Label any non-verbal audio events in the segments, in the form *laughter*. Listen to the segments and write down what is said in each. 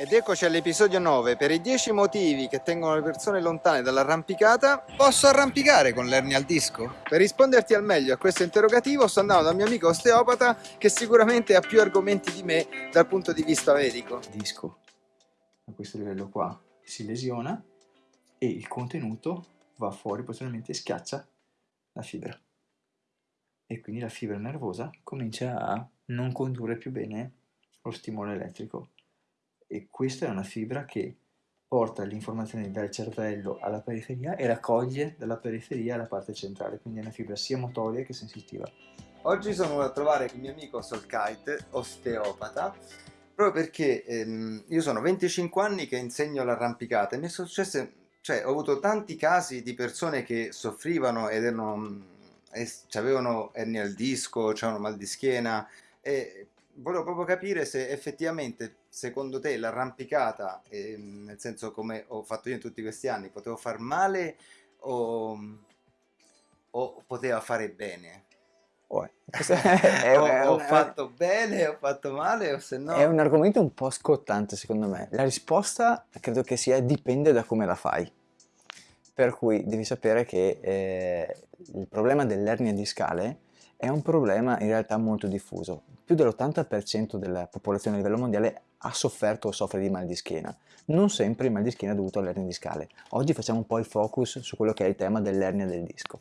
Ed eccoci all'episodio 9. Per i 10 motivi che tengono le persone lontane dall'arrampicata, posso arrampicare con l'ernia al disco? Per risponderti al meglio a questo interrogativo sto andando dal mio amico osteopata che sicuramente ha più argomenti di me dal punto di vista medico. Il disco a questo livello qua si lesiona e il contenuto va fuori, possibilmente schiaccia la fibra. E quindi la fibra nervosa comincia a non condurre più bene lo stimolo elettrico e questa è una fibra che porta le informazioni dal cervello alla periferia e raccoglie dalla periferia alla parte centrale, quindi è una fibra sia motoria che sensitiva. Oggi sono venuto a trovare il mio amico Solkite, osteopata, proprio perché ehm, io sono 25 anni che insegno l'arrampicata e mi è successo, cioè ho avuto tanti casi di persone che soffrivano ed erano, avevano ernia al disco, avevano mal di schiena e volevo proprio capire se effettivamente secondo te l'arrampicata, eh, nel senso come ho fatto io in tutti questi anni, potevo far male o, o poteva fare bene? *laughs* Oh, è, ho, è, ho fatto bene, ho fatto male o se no... È un argomento un po' scottante secondo me. La risposta credo che sia dipende da come la fai. Per cui devi sapere che eh, il problema dell'ernia discale è un problema in realtà molto diffuso. Più dell'80% della popolazione a livello mondiale ha sofferto o soffre di mal di schiena. Non sempre il mal di schiena è dovuto all'ernia discale. Oggi facciamo un po' il focus su quello che è il tema dell'ernia del disco.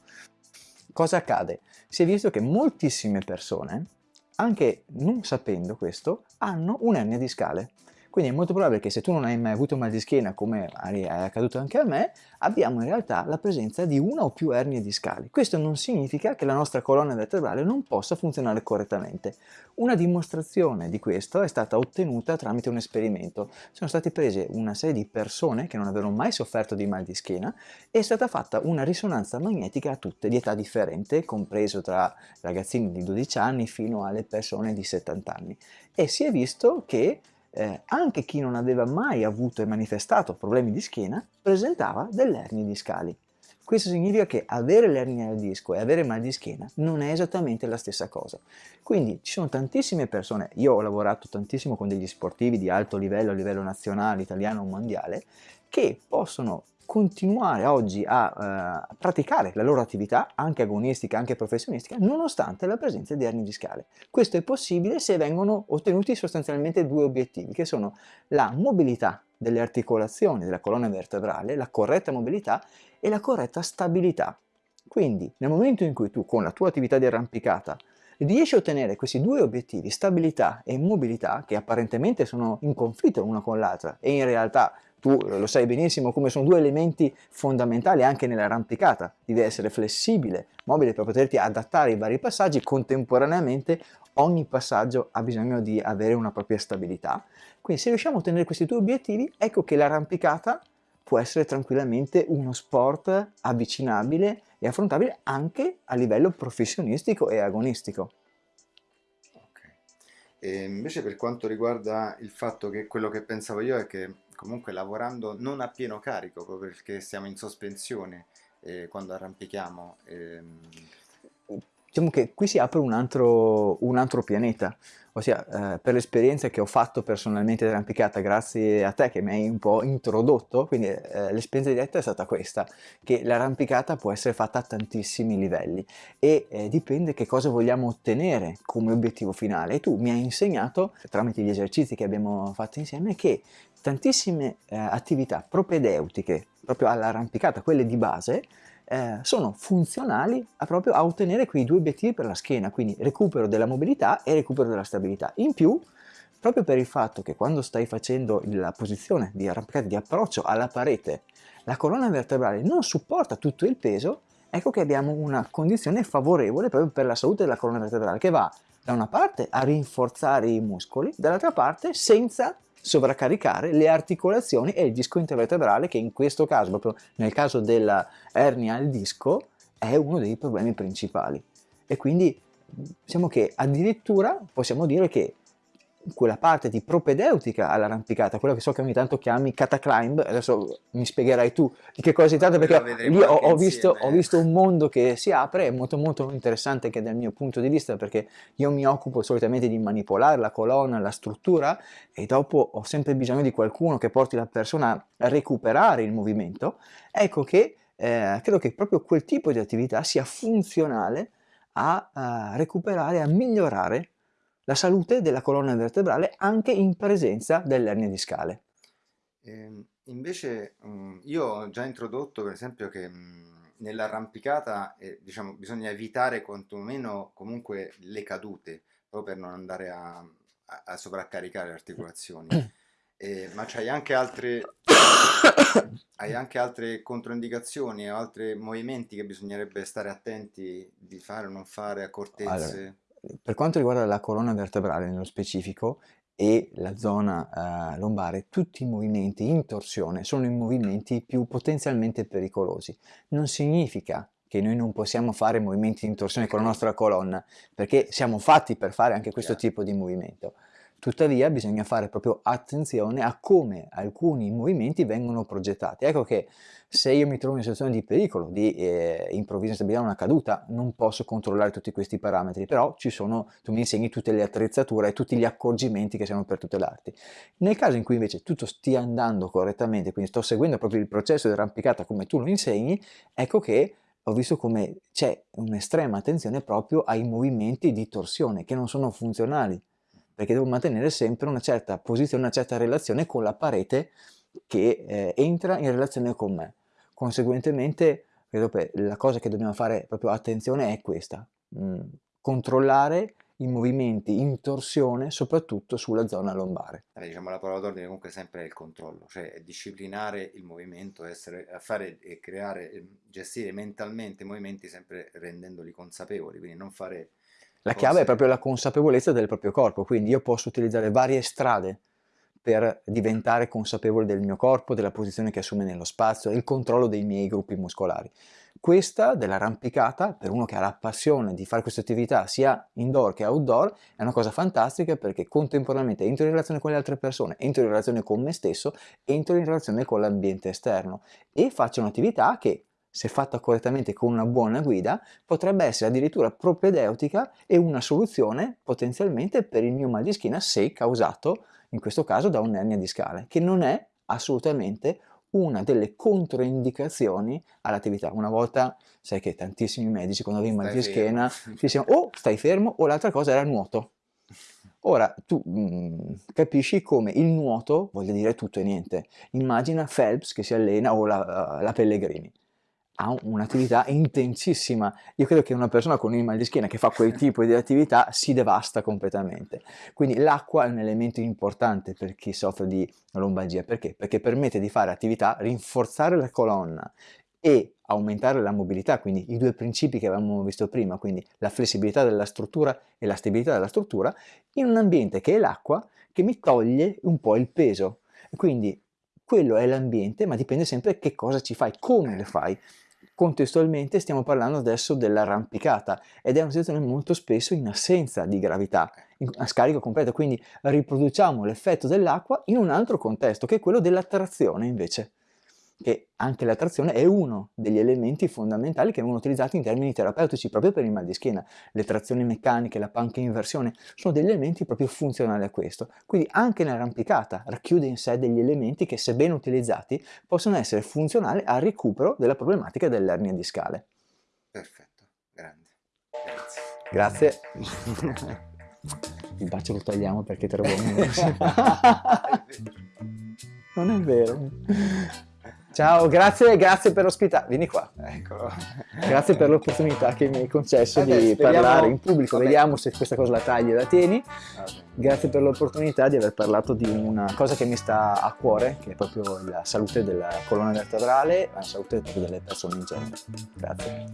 Cosa accade? Si è visto che moltissime persone, anche non sapendo questo, hanno un'ernia discale. Quindi è molto probabile che se tu non hai mai avuto mal di schiena, come è accaduto anche a me, abbiamo in realtà la presenza di una o più ernie discali. Questo non significa che la nostra colonna vertebrale non possa funzionare correttamente. Una dimostrazione di questo è stata ottenuta tramite un esperimento. Sono state prese una serie di persone che non avevano mai sofferto di mal di schiena e è stata fatta una risonanza magnetica a tutte di età differente, compreso tra ragazzini di 12 anni fino alle persone di 70 anni. E si è visto che eh, anche chi non aveva mai avuto e manifestato problemi di schiena presentava delle ernie discali. Questo significa che avere l'ernia al disco e avere mal di schiena non è esattamente la stessa cosa. Quindi ci sono tantissime persone, io ho lavorato tantissimo con degli sportivi di alto livello, a livello nazionale, italiano o mondiale, che possono continuare oggi a uh, praticare la loro attività, anche agonistica, anche professionistica, nonostante la presenza di ernie discale. Questo è possibile se vengono ottenuti sostanzialmente due obiettivi, che sono la mobilità delle articolazioni della colonna vertebrale, la corretta mobilità e la corretta stabilità. Quindi nel momento in cui tu con la tua attività di arrampicata riesci a ottenere questi due obiettivi, stabilità e mobilità, che apparentemente sono in conflitto l'una con l'altra e in realtà tu lo sai benissimo come sono due elementi fondamentali anche nell'arrampicata, devi essere flessibile, mobile per poterti adattare ai vari passaggi, contemporaneamente ogni passaggio ha bisogno di avere una propria stabilità. Quindi se riusciamo a ottenere questi due obiettivi, ecco che l'arrampicata può essere tranquillamente uno sport avvicinabile e affrontabile anche a livello professionistico e agonistico. E invece per quanto riguarda il fatto che quello che pensavo io è che comunque lavorando non a pieno carico, proprio perché siamo in sospensione eh, quando arrampichiamo. Ehm... Diciamo che qui si apre un altro, un altro pianeta, ossia eh, per l'esperienza che ho fatto personalmente di arrampicata grazie a te che mi hai un po' introdotto, quindi eh, l'esperienza diretta è stata questa, che l'arrampicata può essere fatta a tantissimi livelli. E eh, dipende che cosa vogliamo ottenere come obiettivo finale. E tu mi hai insegnato tramite gli esercizi che abbiamo fatto insieme che tantissime eh, attività propedeutiche proprio all'arrampicata, quelle di base, eh, sono funzionali a proprio a ottenere quei due obiettivi per la schiena, quindi recupero della mobilità e recupero della stabilità. In più, proprio per il fatto che quando stai facendo la posizione di arrampicata, di approccio alla parete, la colonna vertebrale non supporta tutto il peso, ecco che abbiamo una condizione favorevole proprio per la salute della colonna vertebrale che va da una parte a rinforzare i muscoli, dall'altra parte senza sovraccaricare le articolazioni e il disco intervertebrale che in questo caso, proprio nel caso della ernia al disco, è uno dei problemi principali. E quindi diciamo che addirittura possiamo dire che quella parte di propedeutica all'arrampicata, quella che so che ogni tanto chiami cataclimb, adesso mi spiegherai tu di che cosa si tratta perché lì ho, ho, visto, ho, visto, un mondo che si apre, è molto molto interessante anche dal mio punto di vista perché io mi occupo solitamente di manipolare la colonna, la struttura e dopo ho sempre bisogno di qualcuno che porti la persona a recuperare il movimento, ecco che eh, credo che proprio quel tipo di attività sia funzionale a, a recuperare, a migliorare la salute della colonna vertebrale anche in presenza dell'ernia discale. Eh, invece um, io ho già introdotto per esempio che um, nell'arrampicata eh, diciamo, bisogna evitare quantomeno comunque le cadute proprio per non andare a, a, a sovraccaricare le articolazioni. *coughs* Eh, ma c'hai anche altre hai anche altre controindicazioni o altri movimenti che bisognerebbe stare attenti di fare o non fare, accortezze? Allora, per quanto riguarda la colonna vertebrale nello specifico e la zona eh, lombare, tutti i movimenti in torsione sono i movimenti più potenzialmente pericolosi. Non significa che noi non possiamo fare movimenti in torsione con la nostra colonna, perché siamo fatti per fare anche questo tipo di movimento. Tuttavia bisogna fare proprio attenzione a come alcuni movimenti vengono progettati. Ecco che se io mi trovo in una situazione di pericolo, di eh, improvvisa instabilità, una caduta, non posso controllare tutti questi parametri, però ci sono, tu mi insegni tutte le attrezzature e tutti gli accorgimenti che servono per tutelarti. Nel caso in cui invece tutto stia andando correttamente, quindi sto seguendo proprio il processo di arrampicata come tu lo insegni, ecco che ho visto come c'è un'estrema attenzione proprio ai movimenti di torsione che non sono funzionali perché devo mantenere sempre una certa posizione, una certa relazione con la parete che eh, entra in relazione con me. Conseguentemente, credo che la cosa che dobbiamo fare proprio attenzione è questa, mh, mm, controllare i movimenti in torsione soprattutto sulla zona lombare. Allora, diciamo la parola d'ordine comunque sempre è il controllo, cioè disciplinare il movimento, essere, fare e creare, gestire mentalmente i movimenti sempre rendendoli consapevoli, quindi non fare la chiave è proprio la consapevolezza del proprio corpo, quindi io posso utilizzare varie strade per diventare consapevole del mio corpo, della posizione che assume nello spazio, il controllo dei miei gruppi muscolari. Questa dell'arrampicata, per uno che ha la passione di fare questa attività sia indoor che outdoor, è una cosa fantastica perché contemporaneamente entro in relazione con le altre persone, entro in relazione con me stesso, entro in relazione con l'ambiente esterno e faccio un'attività che se fatta correttamente con una buona guida, potrebbe essere addirittura propedeutica e una soluzione potenzialmente per il mio mal di schiena se causato, in questo caso, da un'ernia discale, che non è assolutamente una delle controindicazioni all'attività. Una volta, sai che tantissimi medici quando avevi mal di schiena ti dicevano o stai fermo o l'altra cosa era il nuoto. Ora tu mh, mm, capisci come il nuoto voglia dire tutto e niente. Immagina Phelps che si allena o la, la Pellegrini ha un'attività intensissima. Io credo che una persona con un mal di schiena che fa quel tipo di attività si devasta completamente. Quindi l'acqua è un elemento importante per chi soffre di lombalgia. Perché? Perché permette di fare attività, rinforzare la colonna e aumentare la mobilità, quindi i due principi che avevamo visto prima, quindi la flessibilità della struttura e la stabilità della struttura, in un ambiente che è l'acqua, che mi toglie un po' il peso. Quindi quello è l'ambiente, ma dipende sempre che cosa ci fai, come le fai. Contestualmente stiamo parlando adesso dell'arrampicata ed è una situazione molto spesso in assenza di gravità, a scarico completo, quindi riproduciamo l'effetto dell'acqua in un altro contesto che è quello della trazione invece che anche la trazione è uno degli elementi fondamentali che vengono utilizzati in termini terapeutici proprio per il mal di schiena. Le trazioni meccaniche, la panca inversione sono degli elementi proprio funzionali a questo. Quindi anche l'arrampicata racchiude in sé degli elementi che se ben utilizzati possono essere funzionali al recupero della problematica dell'ernia discale. Perfetto, grande. Grazie. Grazie. *laughs* il bacio lo togliamo perché te lo *laughs* Non è vero. Ciao, grazie, grazie per l'ospità. Vieni qua. Eccolo. Grazie per l'opportunità che mi hai concesso Vabbè, di speriamo... parlare in pubblico. Vabbè. Vediamo se questa cosa la tagli e la tieni. Vabbè. Grazie per l'opportunità di aver parlato di una cosa che mi sta a cuore, che è proprio la salute della colonna vertebrale, la salute delle persone in genere. Grazie.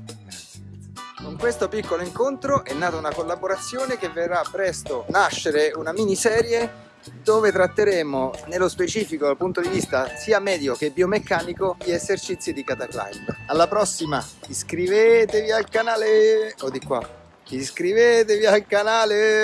Con questo piccolo incontro è nata una collaborazione che verrà presto nascere una miniserie dove tratteremo nello specifico dal punto di vista sia medico che biomeccanico gli esercizi di cataclimb. Alla prossima, iscrivetevi al canale o di qua, iscrivetevi al canale!